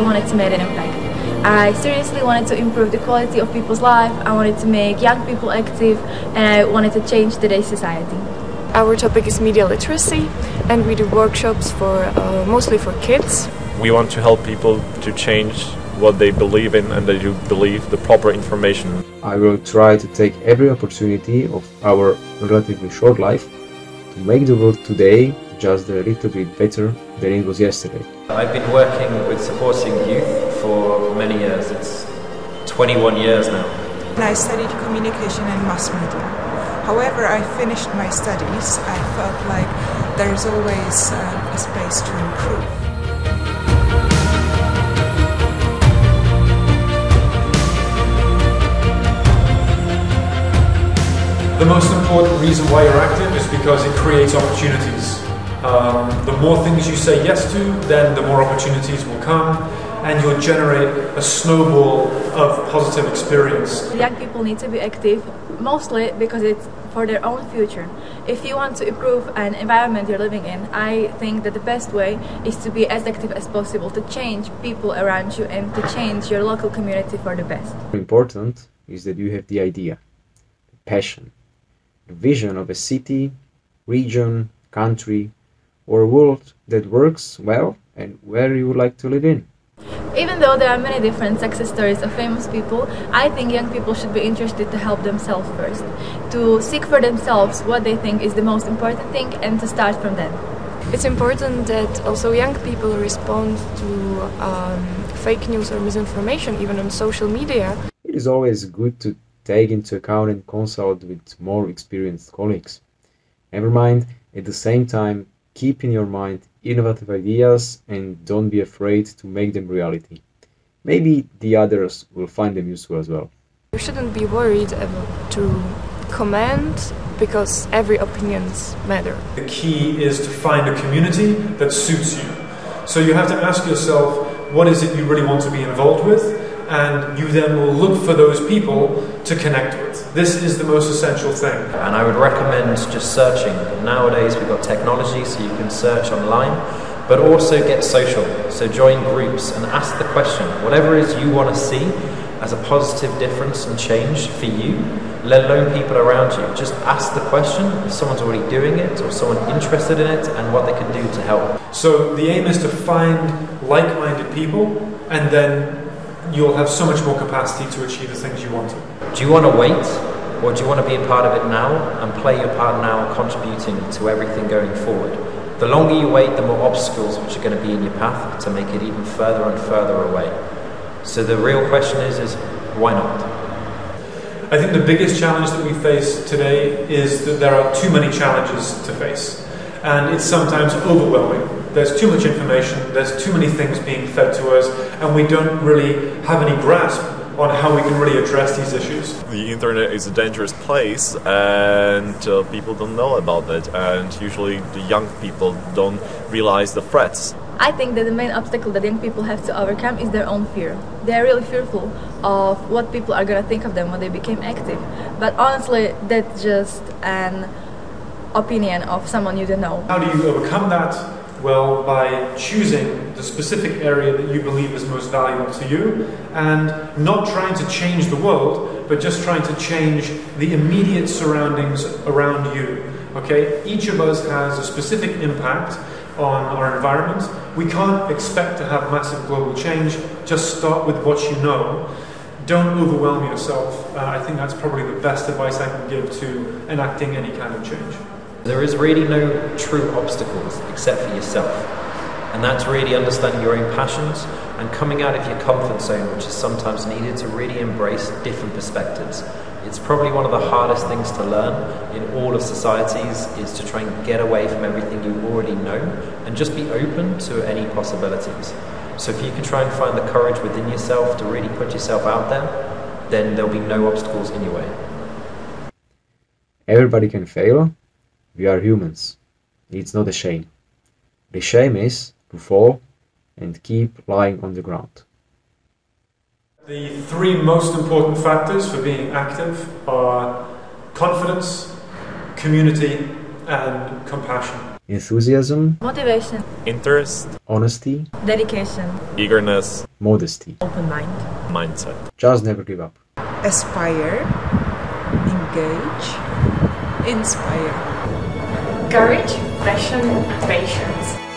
I wanted to make an impact. I seriously wanted to improve the quality of people's life, I wanted to make young people active, and I wanted to change today's society. Our topic is media literacy, and we do workshops for uh, mostly for kids. We want to help people to change what they believe in and that you believe the proper information. I will try to take every opportunity of our relatively short life to make the world today just a little bit better than it was yesterday. I've been working with supporting youth for many years. It's 21 years now. I studied communication and mass media. However, I finished my studies. I felt like there's always uh, a space to improve. The most important reason why you're active is because it creates opportunities. Um, the more things you say yes to, then the more opportunities will come and you'll generate a snowball of positive experience. Young people need to be active mostly because it's for their own future. If you want to improve an environment you're living in, I think that the best way is to be as active as possible to change people around you and to change your local community for the best. Important is that you have the idea, the passion, the vision of a city, region, country, or a world that works well and where you would like to live in. Even though there are many different success stories of famous people, I think young people should be interested to help themselves first, to seek for themselves what they think is the most important thing and to start from then. It's important that also young people respond to um, fake news or misinformation, even on social media. It is always good to take into account and consult with more experienced colleagues. Never mind, at the same time, keep in your mind innovative ideas and don't be afraid to make them reality. Maybe the others will find them useful as well. You shouldn't be worried about to comment because every opinions matter. The key is to find a community that suits you. So you have to ask yourself, what is it you really want to be involved with? And you then will look for those people to connect with. This is the most essential thing. And I would recommend just searching. Nowadays we've got technology so you can search online, but also get social. So join groups and ask the question, whatever it is you want to see as a positive difference and change for you, let alone people around you. Just ask the question if someone's already doing it or someone interested in it and what they can do to help. So the aim is to find like-minded people and then you'll have so much more capacity to achieve the things you want to. Do you want to wait or do you want to be a part of it now and play your part now contributing to everything going forward? The longer you wait, the more obstacles which are going to be in your path to make it even further and further away. So the real question is, is why not? I think the biggest challenge that we face today is that there are too many challenges to face. And it's sometimes overwhelming. There's too much information, there's too many things being fed to us, and we don't really have any grasp on how we can really address these issues. The internet is a dangerous place and uh, people don't know about it and usually the young people don't realize the threats. I think that the main obstacle that young people have to overcome is their own fear. They are really fearful of what people are going to think of them when they became active. But honestly, that's just an opinion of someone you don't know. How do you overcome that? Well, by choosing the specific area that you believe is most valuable to you and not trying to change the world, but just trying to change the immediate surroundings around you. Okay? Each of us has a specific impact on our environment. We can't expect to have massive global change. Just start with what you know. Don't overwhelm yourself. Uh, I think that's probably the best advice I can give to enacting any kind of change. There is really no true obstacles except for yourself. And that's really understanding your own passions and coming out of your comfort zone, which is sometimes needed to really embrace different perspectives. It's probably one of the hardest things to learn in all of societies is to try and get away from everything you already know and just be open to any possibilities. So if you can try and find the courage within yourself to really put yourself out there, then there'll be no obstacles in your way. Everybody can fail. We are humans. It's not a shame. The shame is to fall and keep lying on the ground. The three most important factors for being active are confidence, community, and compassion. enthusiasm, Motivation, Interest, honesty, dedication, eagerness, modesty. Open mind. mindset. Just never give up. Aspire, engage, inspire. Courage, passion, patience.